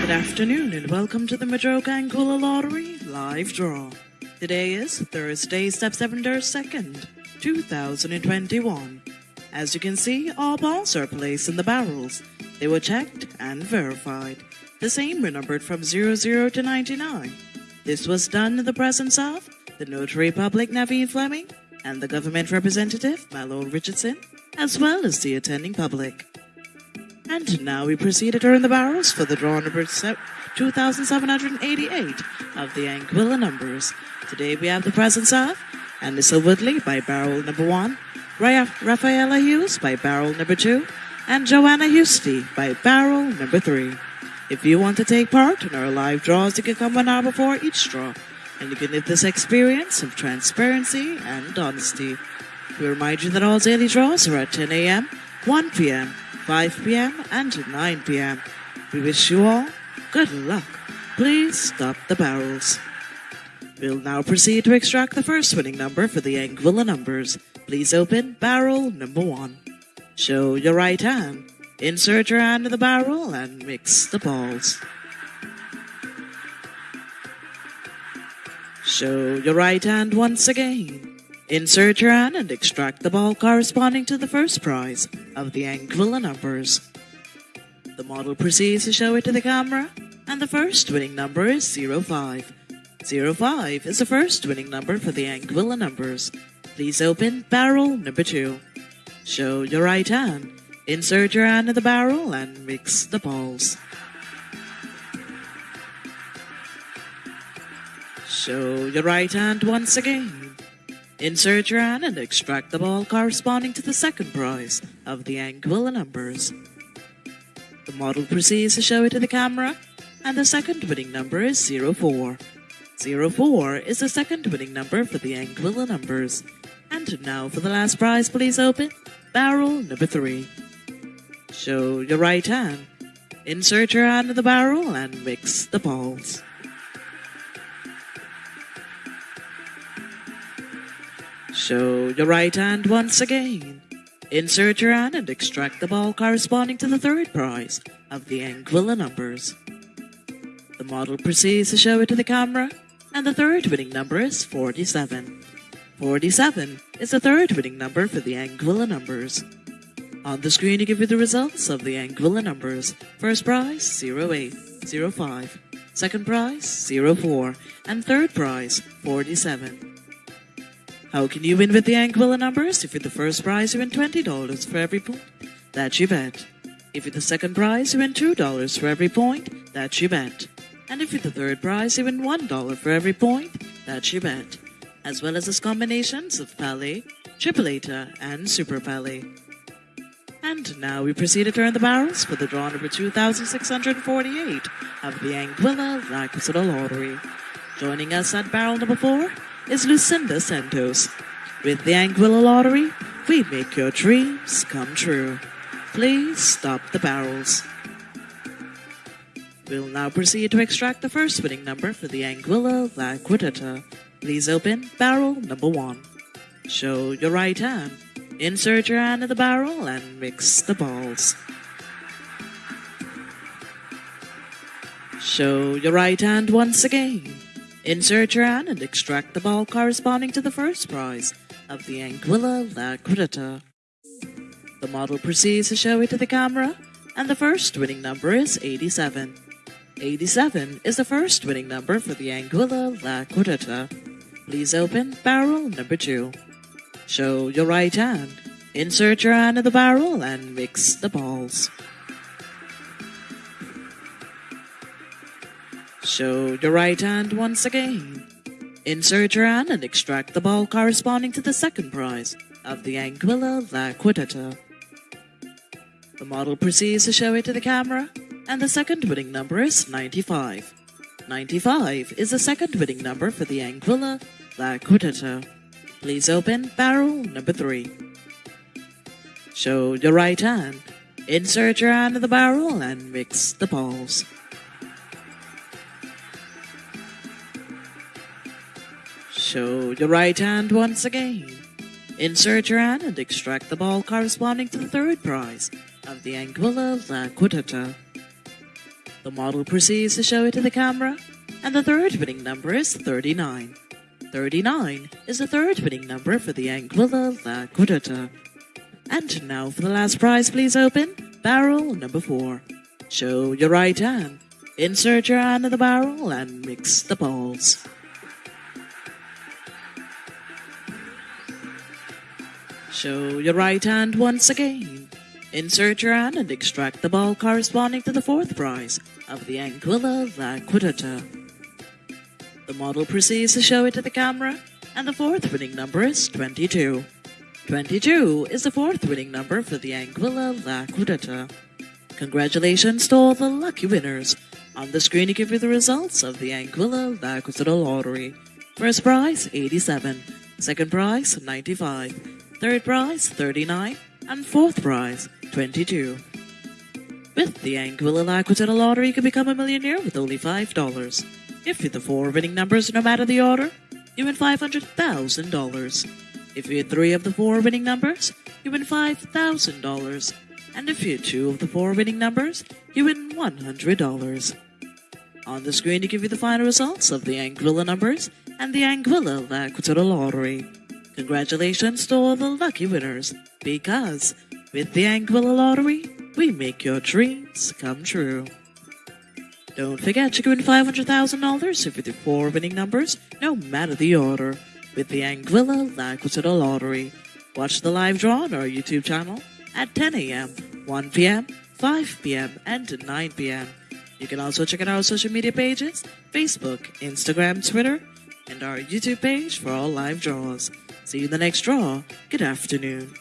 Good afternoon and welcome to the Madroga Anguilla Lottery live draw. Today is Thursday, September 2nd, 2021. As you can see, all balls are placed in the barrels. They were checked and verified. The same were numbered from 00 to 99. This was done in the presence of the Notary Public Naveen Fleming and the government representative Malone Richardson, as well as the attending public. And now we proceed to turn the barrels for the draw number 2788 of the Anguilla numbers. Today we have the presence of Anissa Woodley by barrel number 1, Ra- Rafaela Hughes by barrel number 2, and Joanna Husty by barrel number 3. If you want to take part in our live draws, you can come one hour before each draw, and you can live this experience of transparency and honesty. We remind you that all daily draws are at 10 a.m., 1 p.m., 5 p.m., and 9 p.m. We wish you all good luck. Please stop the barrels. We'll now proceed to extract the first winning number for the Anguilla numbers. Please open barrel number one. Show your right hand. Insert your hand in the barrel and mix the balls. Show your right hand once again. Insert your hand and extract the ball corresponding to the first prize of the Anguilla numbers. The model proceeds to show it to the camera, and the first winning number is 05. 05 is the first winning number for the Anguilla numbers. Please open barrel number 2. Show your right hand. Insert your hand in the barrel and mix the balls. Show your right hand once again. Insert your hand and extract the ball corresponding to the second prize of the Anguilla numbers. The model proceeds to show it to the camera, and the second winning number is 04. 04 is the second winning number for the Anguilla numbers. And now for the last prize, please open barrel number 3. Show your right hand. Insert your hand in the barrel and mix the balls. Show your right hand once again. Insert your hand and extract the ball corresponding to the third prize of the Anguilla numbers. The model proceeds to show it to the camera, and the third winning number is 47. 47 is the third winning number for the Anguilla numbers. On the screen to give you the results of the Anguilla numbers. First prize 08, 05. Second prize 04. And third prize 47. How can you win with the Anguilla numbers? If you're the first prize, you win $20 for every point that you bet. If you're the second prize, you win $2 for every point that you bet. And if you're the third prize, you win $1 for every point that you bet. As well as its combinations of Pally, Tripleta, and Super Pally. And now we proceed to turn the barrels for the draw number 2648 of the Anguilla Lacrissada Lottery. Joining us at barrel number 4 is Lucinda Santos. With the Anguilla Lottery, we make your dreams come true. Please stop the barrels. We'll now proceed to extract the first winning number for the Anguilla La. Please open barrel number 1. Show your right hand. Insert your hand in the barrel and mix the balls. Show your right hand once again. Insert your hand and extract the ball corresponding to the first prize of the Anguilla La The model proceeds to show it to the camera, and the first winning number is 87. 87 is the first winning number for the Anguilla La Please open barrel number 2. Show your right hand. Insert your hand in the barrel and mix the balls. Show your right hand once again. Insert your hand and extract the ball corresponding to the second prize of the Anguilla La Cuarteta. The model proceeds to show it to the camera, and the second winning number is 95. 95 is the second winning number for the Anguilla La Cuarteta. Please open barrel number 3. Show your right hand. Insert your hand in the barrel and mix the balls. Show your right hand once again. Insert your hand and extract the ball corresponding to the third prize of the Anguilla La Cuarteta. The model proceeds to show it to the camera, and the third winning number is 39. 39 is the third winning number for the Anguilla La Cuarteta. And now for the last prize, please open barrel number 4. Show your right hand. Insert your hand in the barrel and mix the balls. Show your right hand once again. Insert your hand and extract the ball corresponding to the fourth prize of the Anguilla La Cuarteta. The model proceeds to show it to the camera, and the fourth winning number is 22. 22 is the fourth winning number for the Anguilla La Cuarteta. Congratulations to all the lucky winners. On the screen, you give you the results of the Anguilla La Cuarteta lottery. First prize, 87. Second prize, 95. Third prize, 39. And fourth prize, 22. With the Anguilla La Cuarteta lottery, you can become a millionaire with only $5. If you're the four winning numbers, no matter the order, you win $500,000. If you hit three of the four winning numbers, you win $5,000. And if you hit two of the four winning numbers, you win $100. On the screen, to give you the final results of the Anguilla numbers and the Anguilla La lottery. Congratulations to all the lucky winners, because with the Anguilla lottery, we make your dreams come true. Don't forget to win $500,000 if you do four winning numbers, no matter the order, with the Anguilla La lottery. Watch the live draw on our YouTube channel at 10 a.m., 1 p.m., 5 p.m., and 9 p.m. You can also check out our social media pages Facebook, Instagram, Twitter, and our YouTube page for all live draws. See you in the next draw. Good afternoon.